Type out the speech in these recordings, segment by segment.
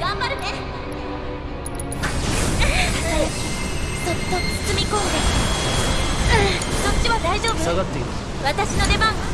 頑張るね。そっと包み込んで、そっちは大丈夫。私の出番。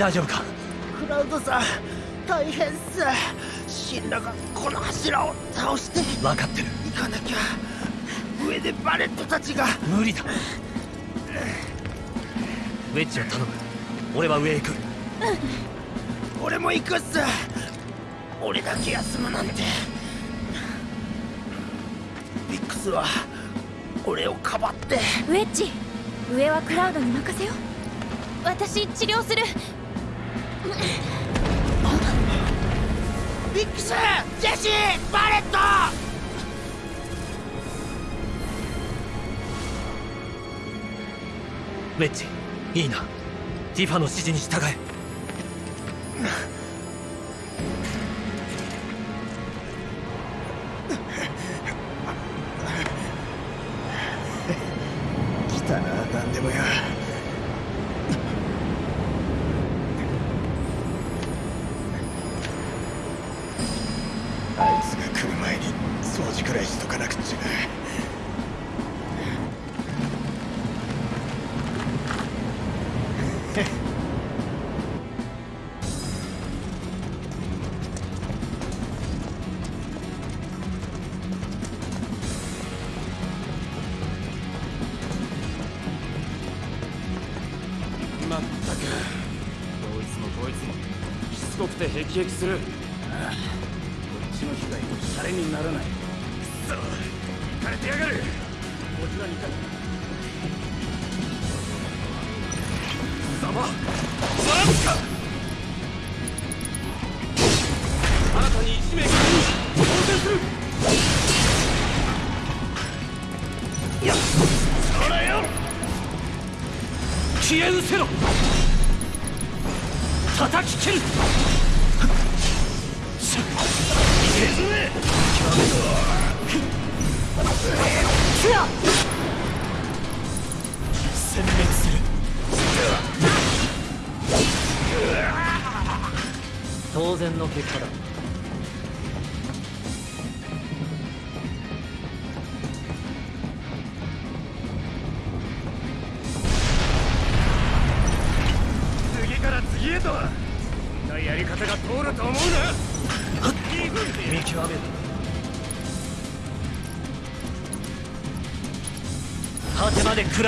大丈夫か？クラウドさん大変っす。シンラがこの柱を倒して分かってる。行かなきゃ。上でバレットたちが。無理だ。ウェッジを頼む。俺は上へ行く。俺も行くっす。俺だけ休むなんて。ビックスは俺をかばって。ウェッジ上はクラウドに任せよ私治療するビックスジェシーバレット！ウェッジいいな。ティファの指示に従え。まったくどいつもこいつもしつこくてヘキヘキする。ああこっちの被害もシャレにならないくそ行かれてやがるこちらにいたせろ。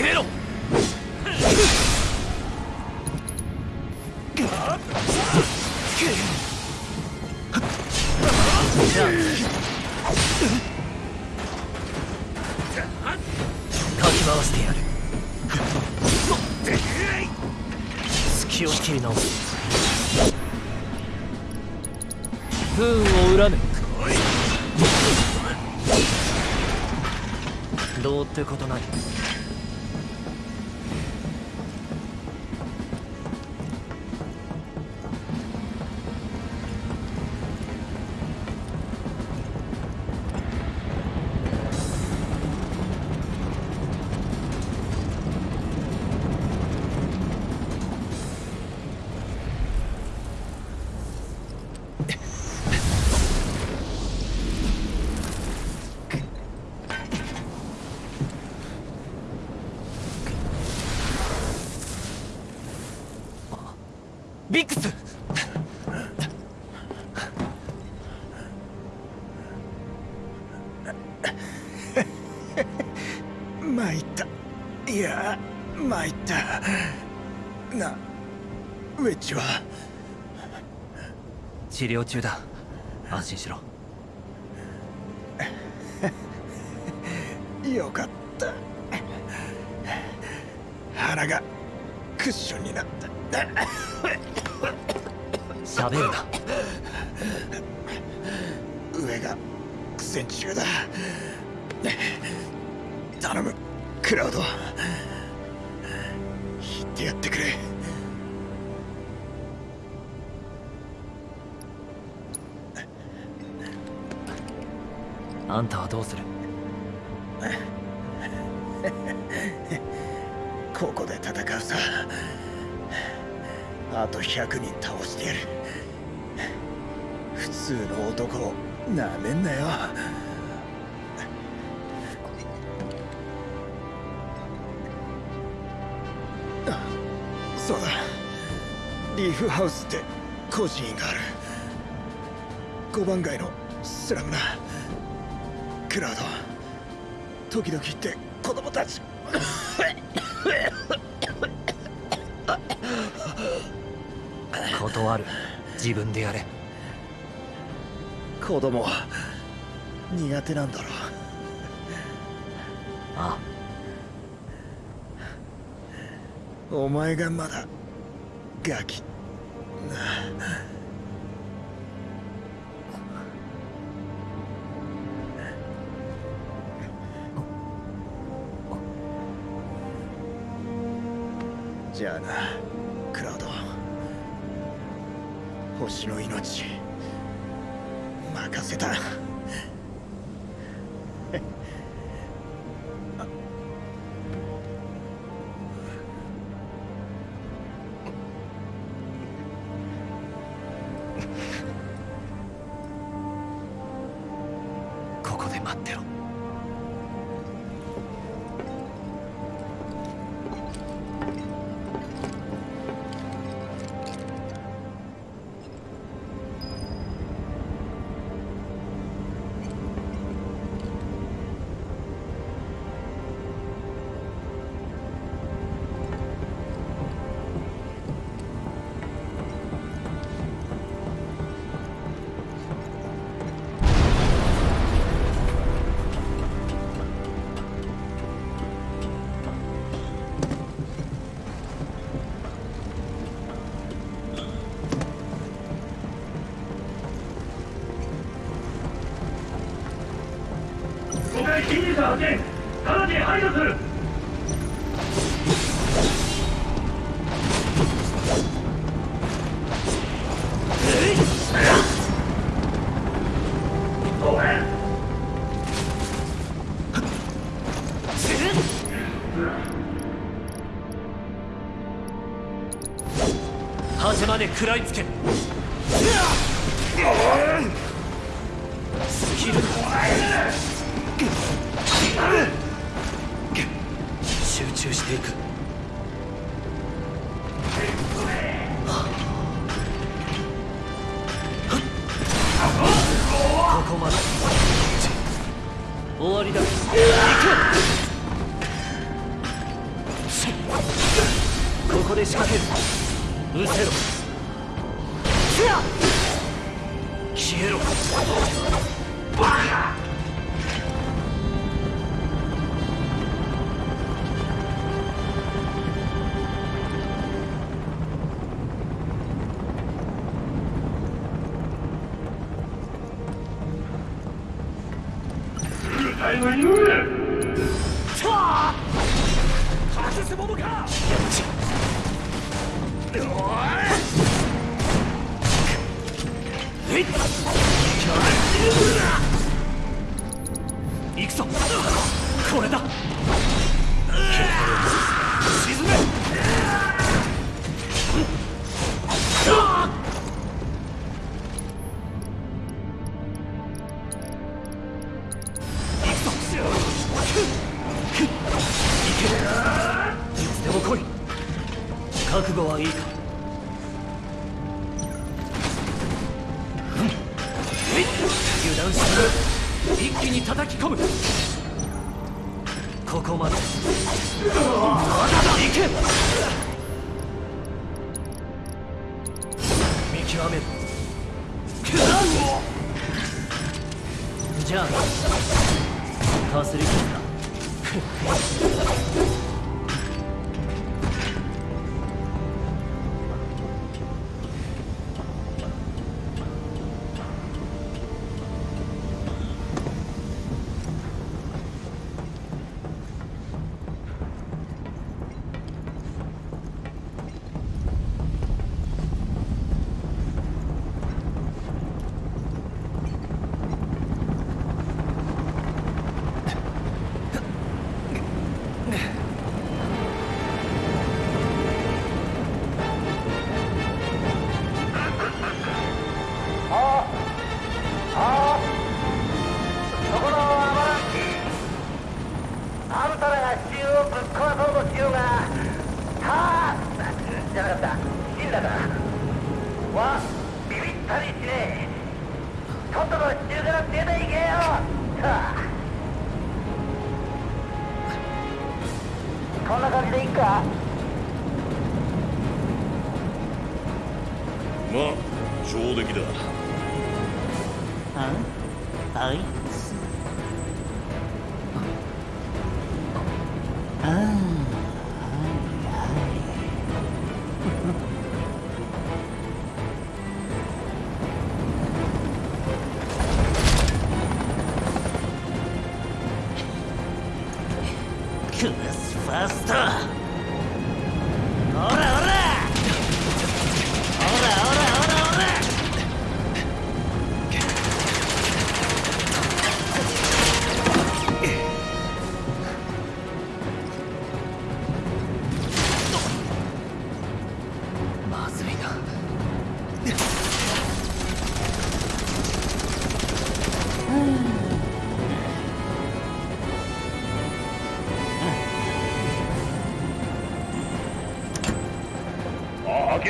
決めろ。かき回してやる。隙を切り直す不運を恨めどうってことない。は。治療中だ。安心しろ。あんたはどうする？ここで戦うさ。あと100人倒してやる。普通の男をなめんなよ。そうだ。リーフハウスって孤児院がある。5番街のスラムなクラウド時々行って子供たち。断る。自分でやれ。子供苦手なんだろあ。お前がまだガキじゃあなクラウド。星の命任せた。階侵入者発見直ちに排除するおい端まで食らいつけ。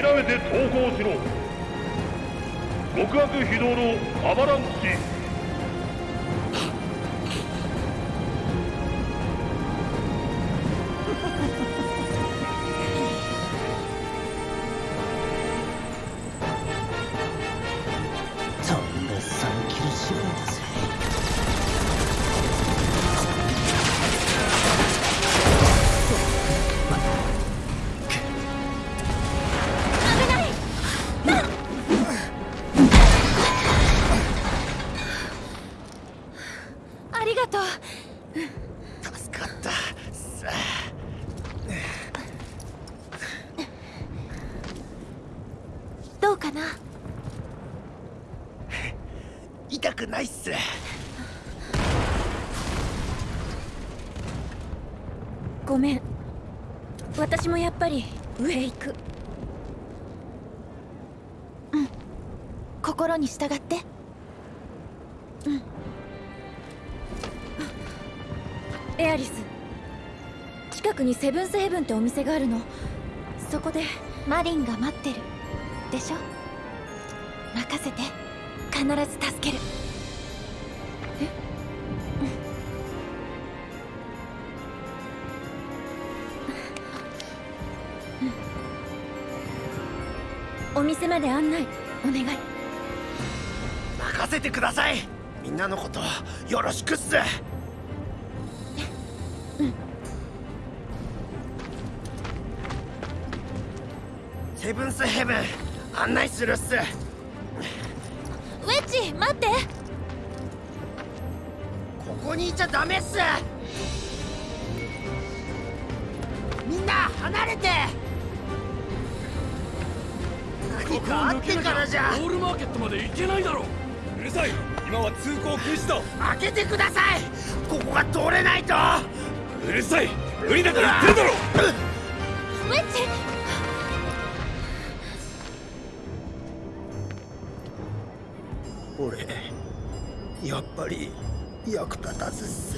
諦めて投降しろ。極悪非道のアバランに従って。うん。エアリス。近くにセブンスヘブンってお店があるの。そこで。マリンが待ってる。でしょ？任せて。必ず助ける。え？お店まで案内。お願い。せてください。みんなのことよろしくっす。セブンスヘブン案内するっす。ウェッジ待って。ここにいちゃダメっす。みんな離れて。何かあってからじゃ。オールマーケットまで行けないだろうるさい。今は通行禁止だ。開けてください。ここが通れないと。うるさい。無理だから言ってるだろ。ウェッジ俺やっぱり役立たずっす。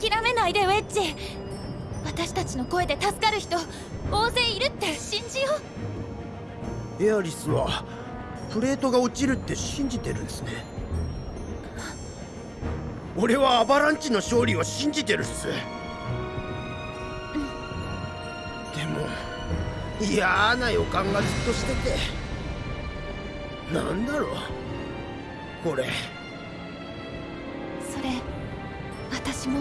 諦めないでウェッジ。私たちの声で助かる人アリスはプレートが落ちるって信じてるんですね。俺はアバランチの勝利を信じてるっす。でも嫌な予感がずっとしてて。なんだろう。これ。それ私も。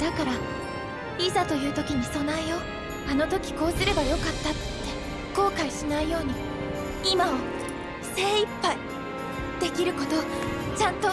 だからいざという時に備えよう。あの時こうすればよかった。って後悔しないように。今を精一杯できることちゃんと。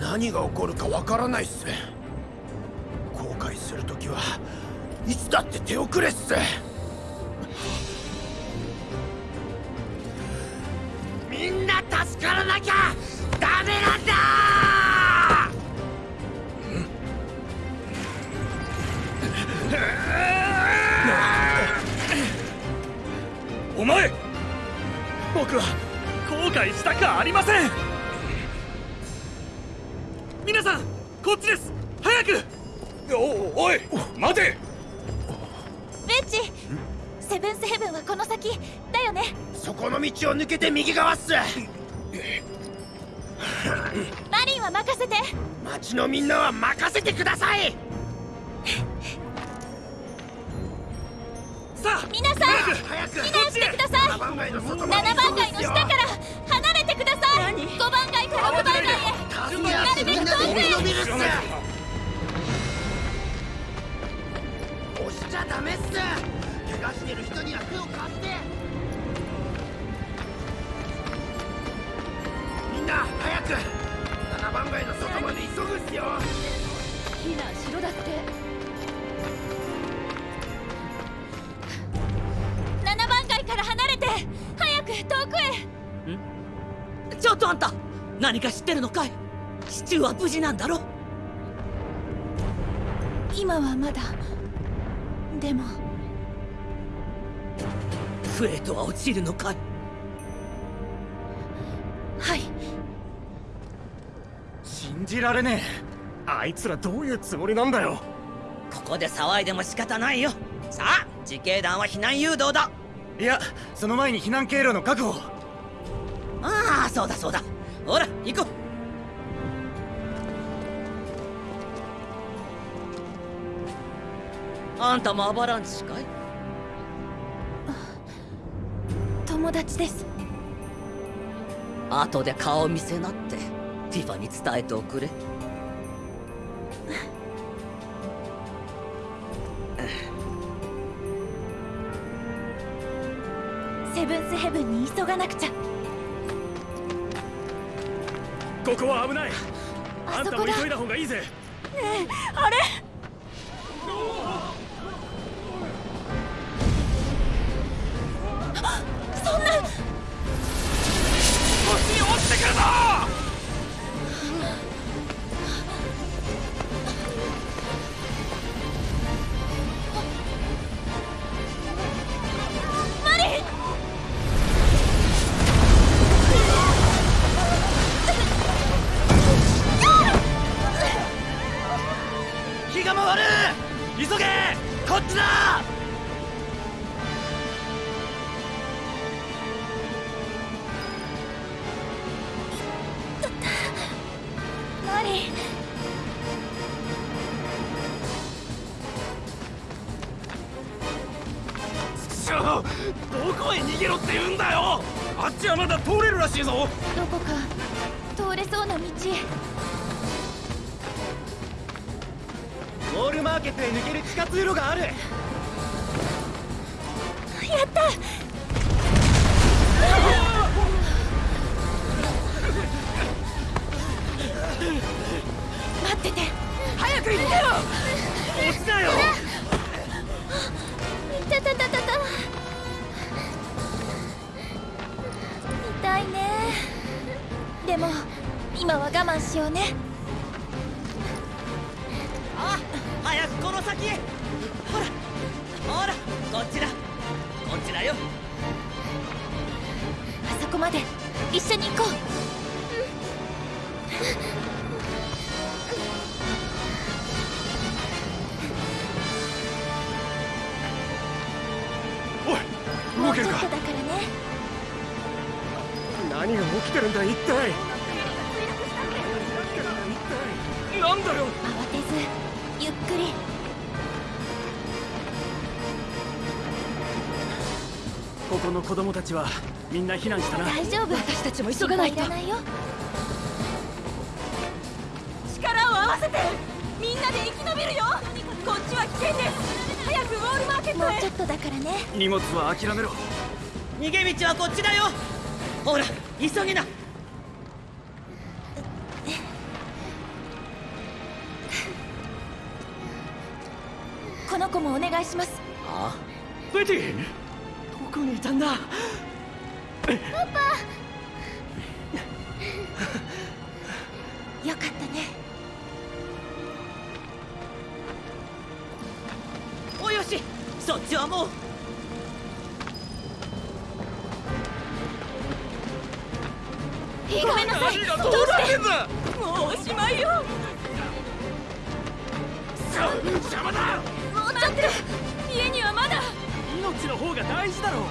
何が起こるかわからないっす。手遅れっす。シチューは無事なんだろ今はまだ。でも。プレートは落ちるのか？いはい。信じられねえ。あいつらどういうつもりなんだよ。ここで騒いでも仕方ないよ。さあ自警団は避難誘導だ。いやその前に避難経路の確保。ああそうだそうだ。ほら行こうあんたもアバランチかい？友達です。後で顔見せなってティファに伝えておくれ。セブンスヘブンに急がなくちゃ。ここは危ない。あんたもあそこだ急いだ方がいいぜ。あれ？通れるらしいぞ。どこか通れそうな道。ウォールマーケットへ抜ける地下通路がある。やった。待ってて。早く行ってよ。落ちなよでも今は我慢しようね。あ早くこの先。へほらほらこっちだ。こっちだよ。あそこまで。一緒に行こう何が起きてるんだ一体。なんだよ。慌てずゆっくり。ここの子供たちはみんな避難したな。大丈夫。私たちも急がないと。いらないよ。力を合わせてみんなで生き延びるよ。こっちは危険です。早くウォールマーケットへ。もうちょっとだからね。荷物は諦めろ。逃げ道はこっちだよ。ほら急げな。この子もお願いします。あ。ベティどこにいたんだ？ごめんなさいどうしてもうおしまいよ邪魔だもうちょっと家にはまだ命の方が大事だろ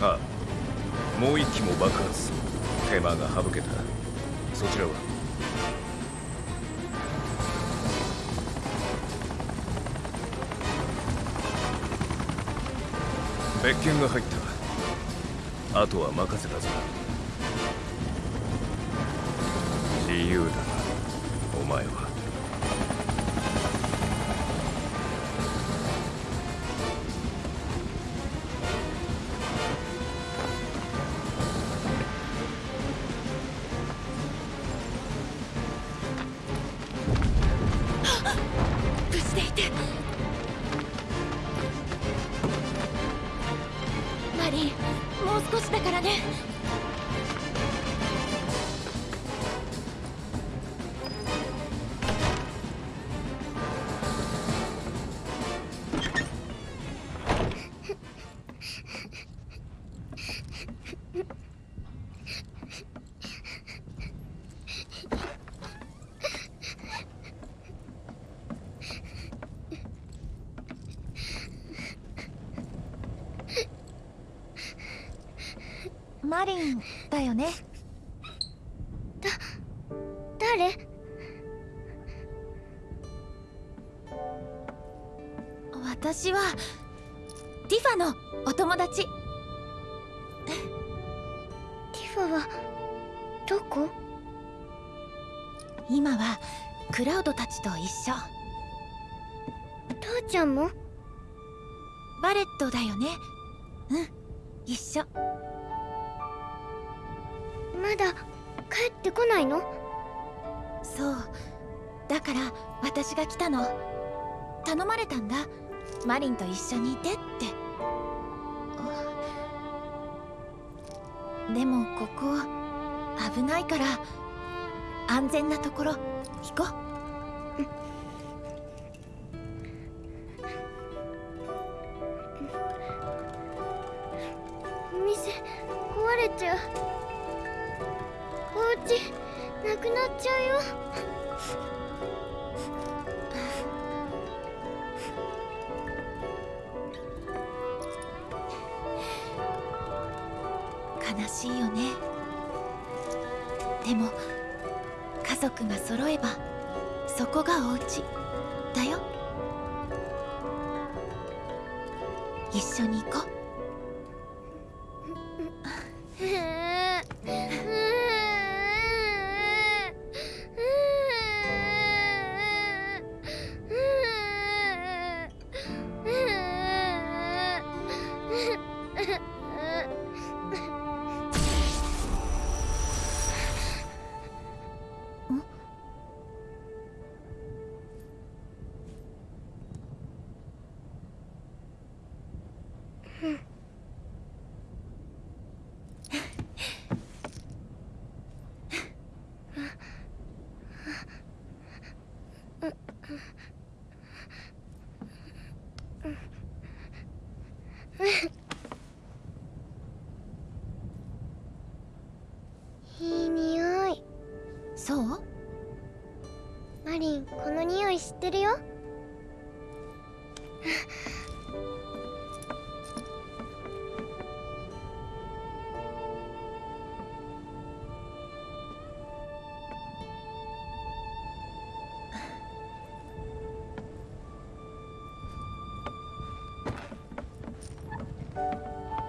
ああもう一機も爆発手間が省けた。そちらは？別件が入った。あとは任せたぞ。自由だ。今はクラウドたちと一緒。父ちゃんも？バレットだよね。うん一緒。まだ帰ってこないの？そう。だから私が来たの。頼まれたんだ。マリンと一緒にいてって。でもここ危ないから安全なところ行こう。いい匂い。そう？マリンこの匂い知ってるよ。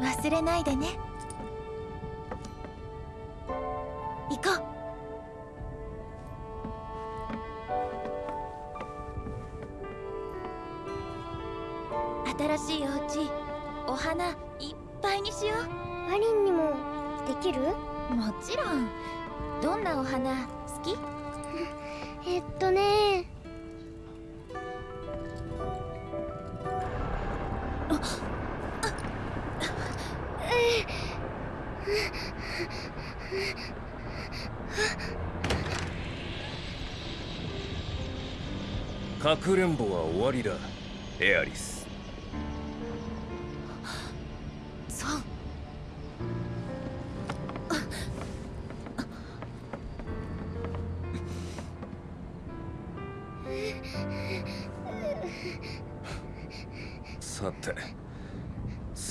忘れないでね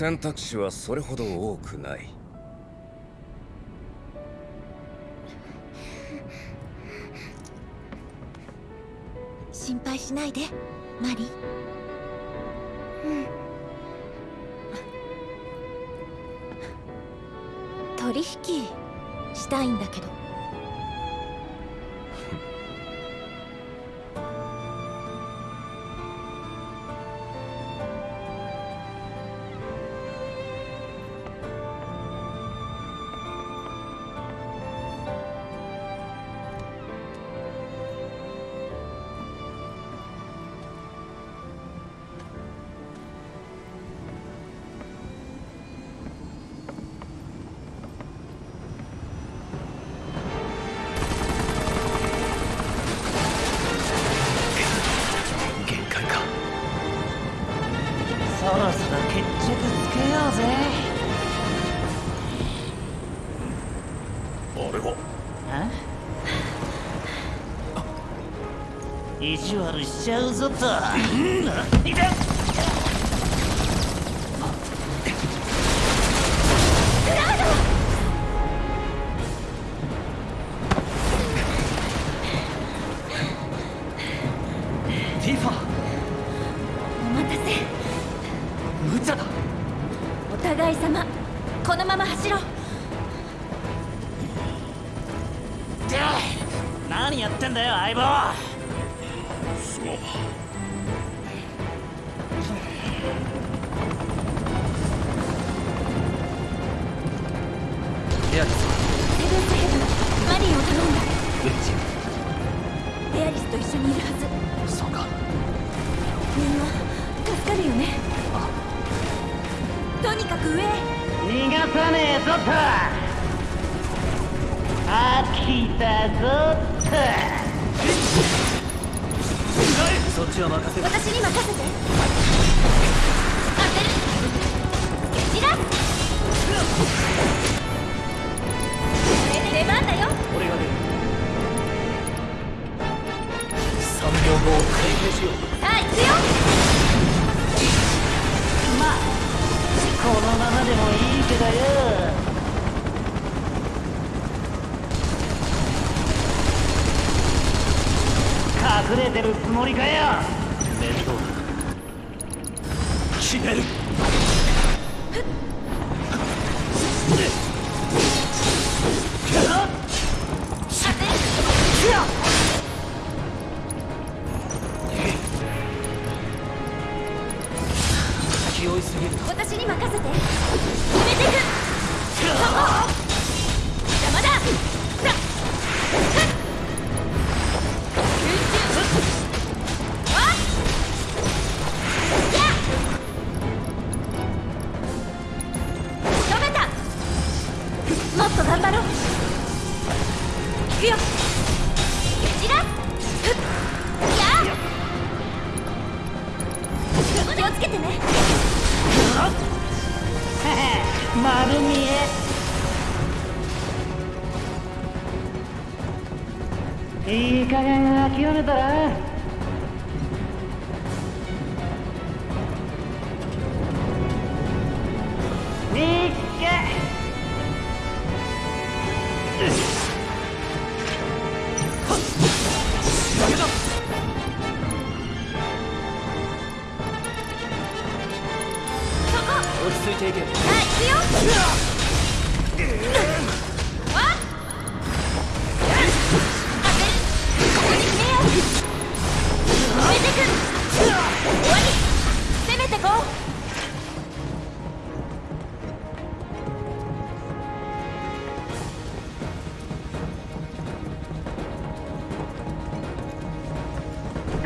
選択肢はそれほど多くない。意地悪しちゃうぞと。उड़ गया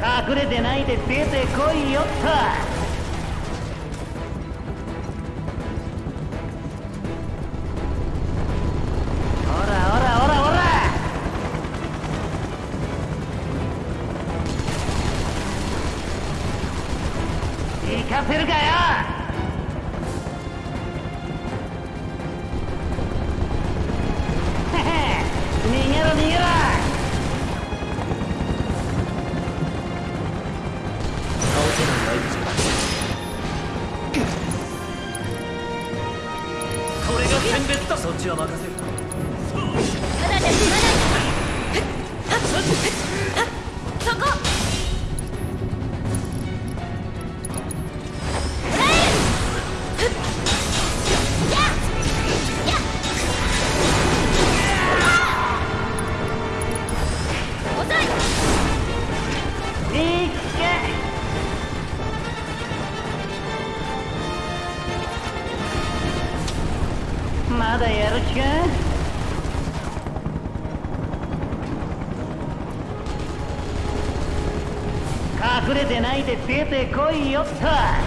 隠れてないで出てこいよっと。て出てこいよっと。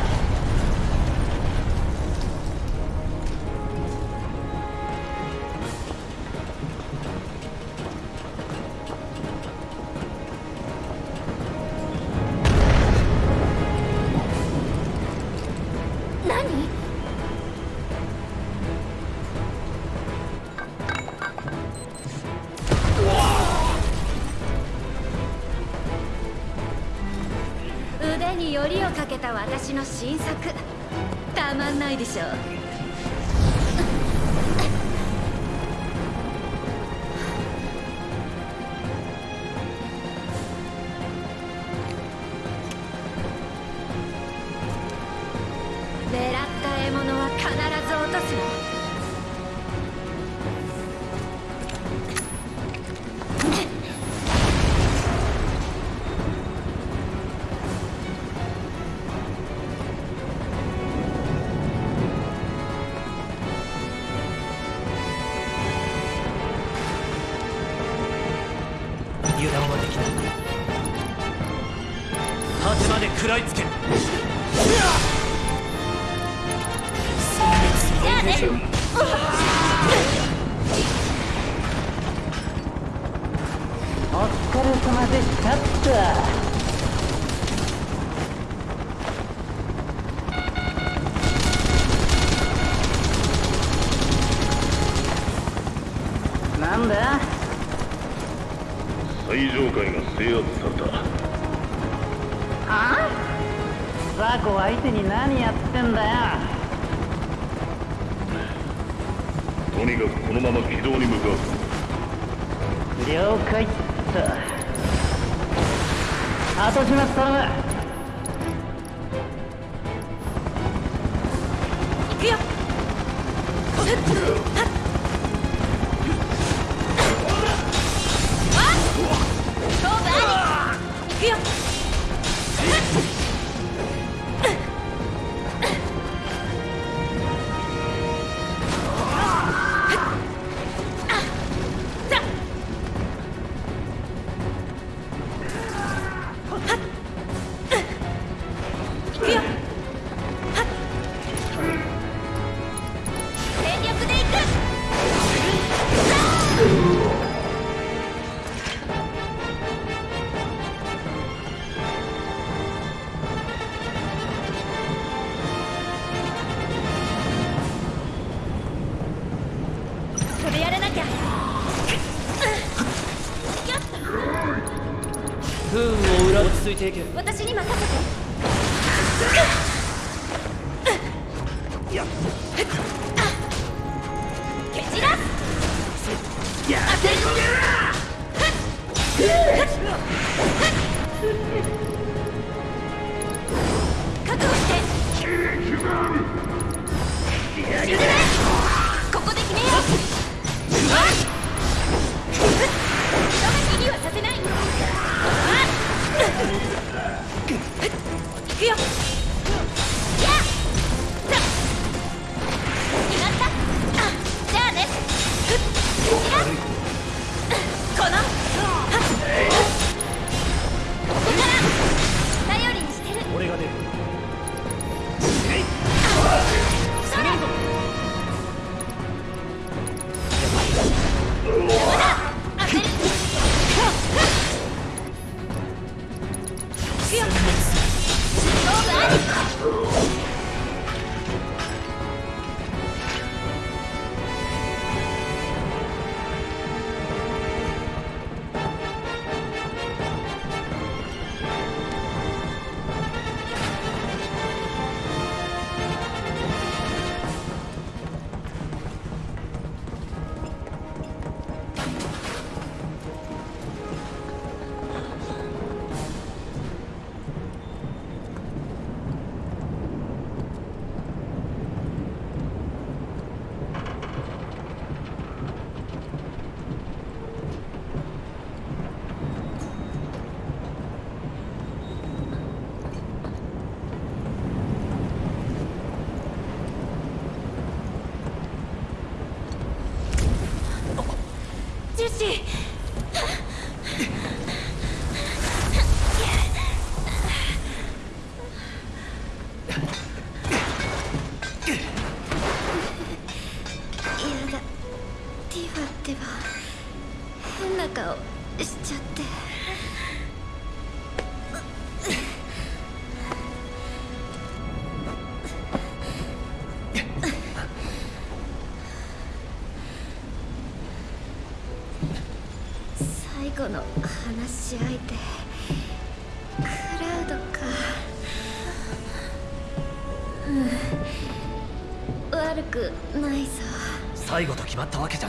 決まったわけじゃ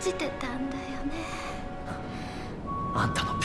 じてたんだよね。あんたの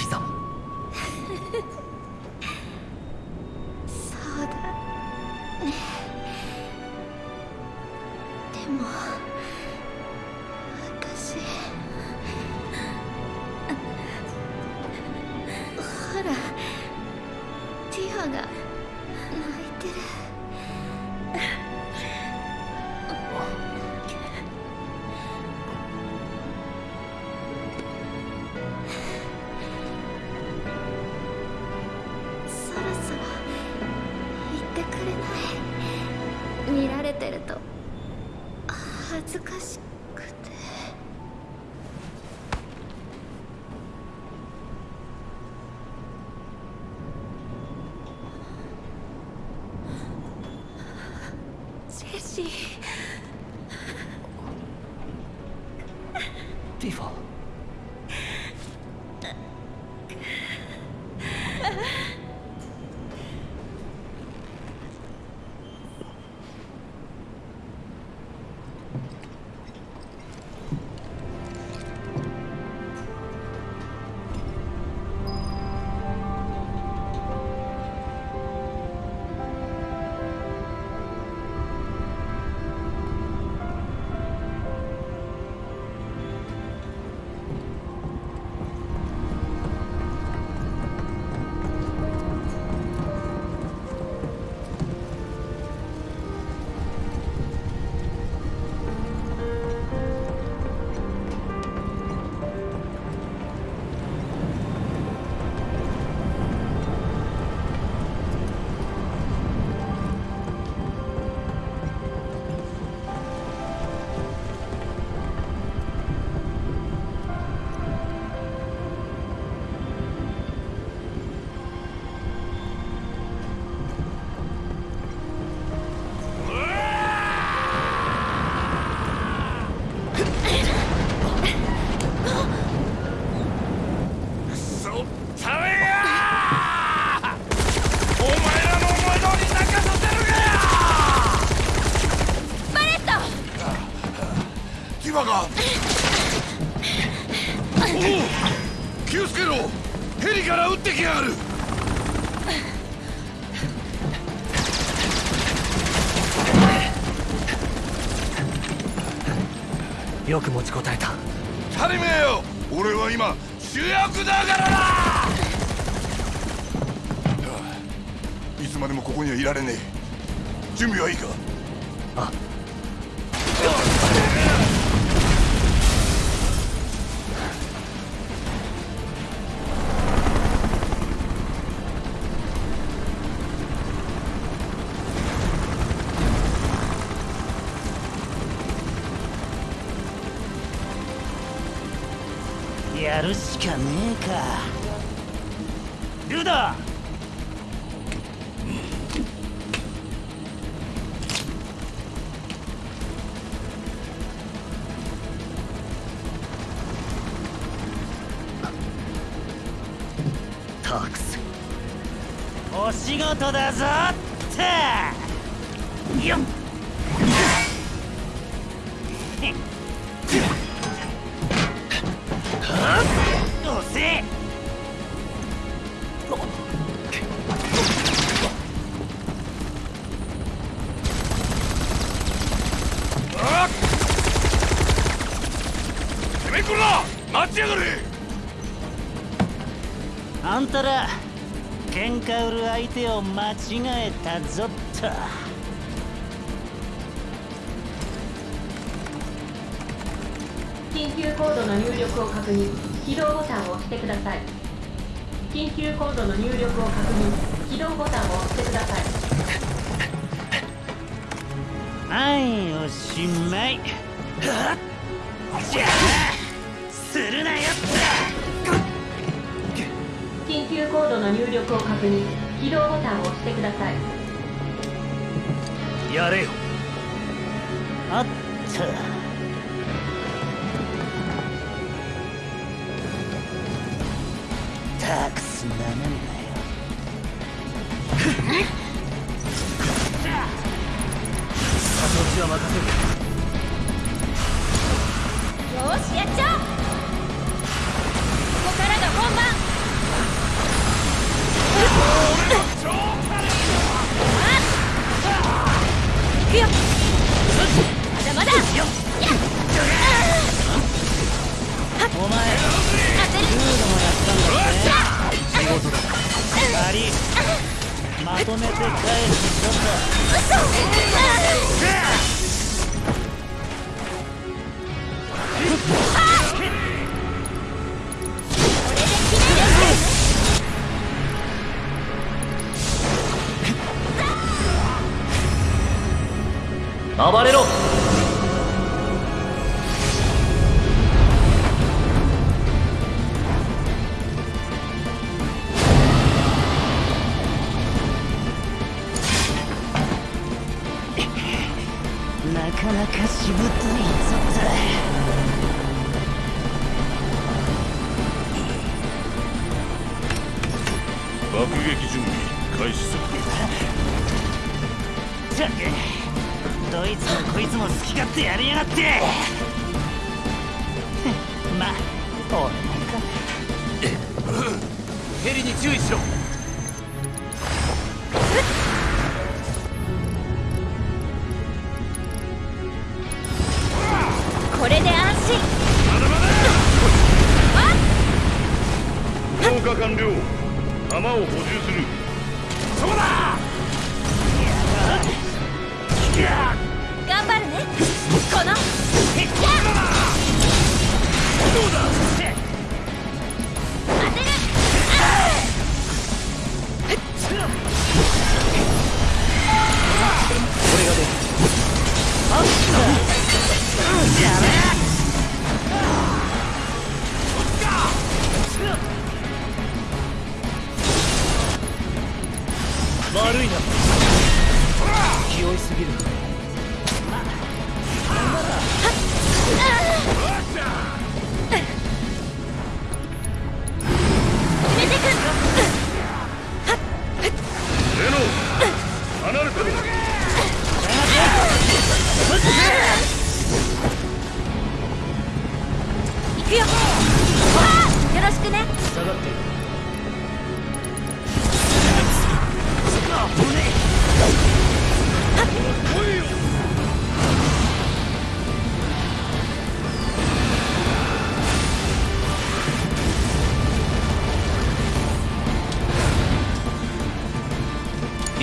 やるあんたら喧嘩売る相手を間違えたぞっと。緊急コードの入力を確認起動ボタンを押してください。緊急コードの入力を確認起動ボタンを押してください。はいおしまい。は っじゃあするなよ入コードの入力を確認起動ボタンを押してください。やれよ。あった。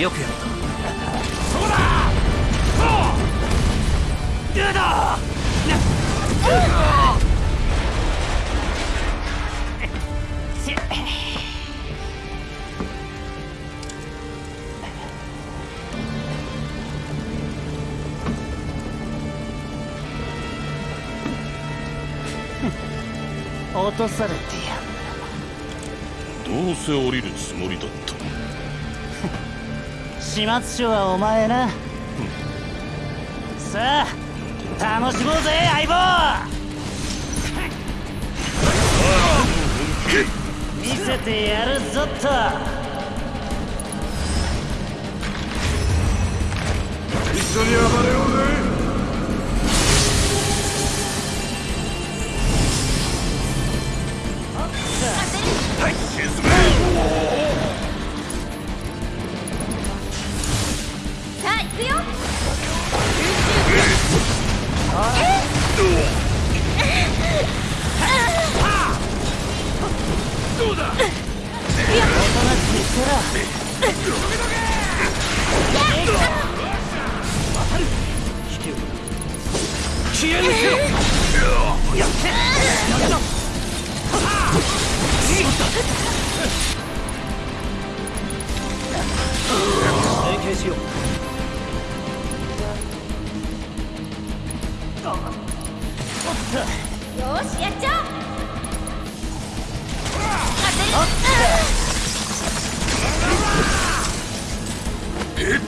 よくやった落とされてやるどうせ降りるつもりだった始末書はお前な。さあ楽しもうぜ相棒。見せてやるぞっと。一緒に暴れようぜどうだ消えぬせよやってやった連携しようよしやっちゃおう。当てる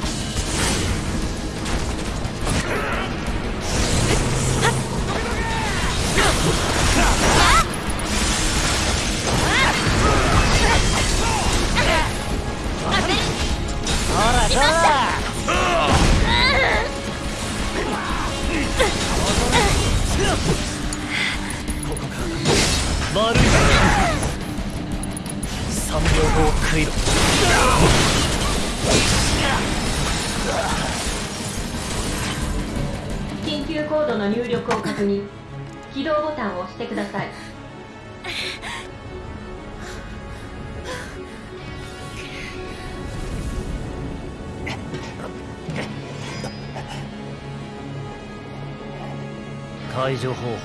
排除方法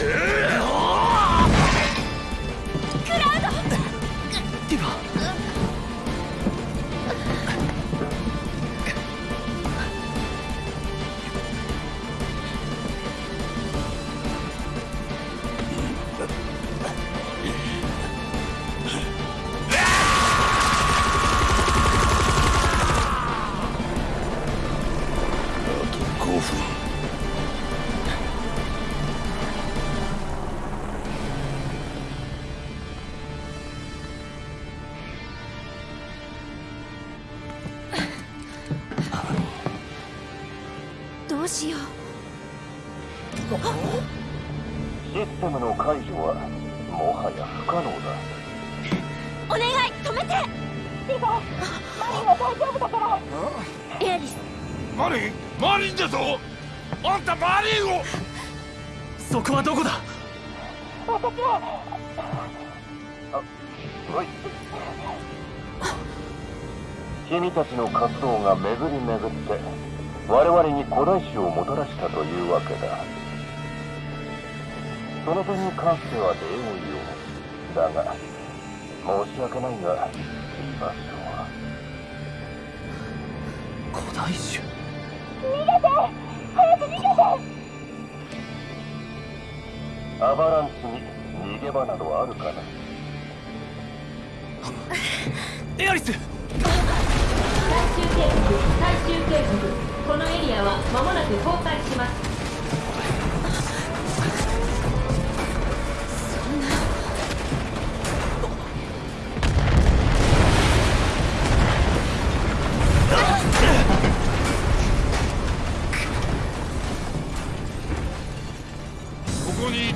Yeah.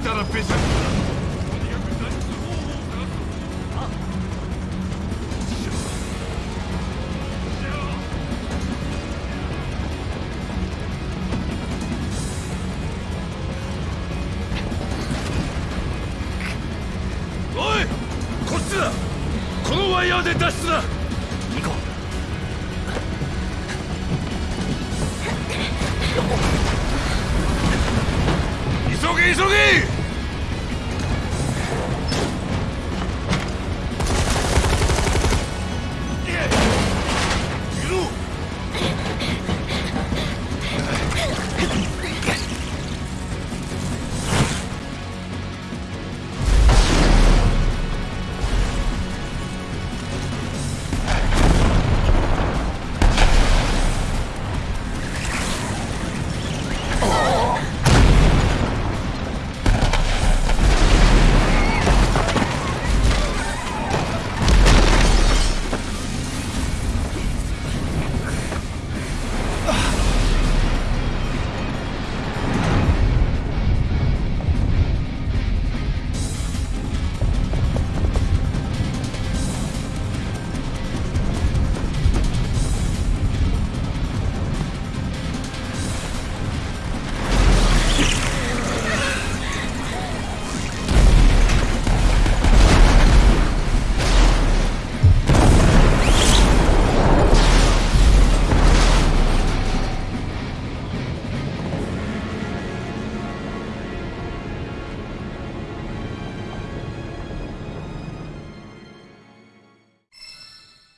ここにいたらペシャクだとに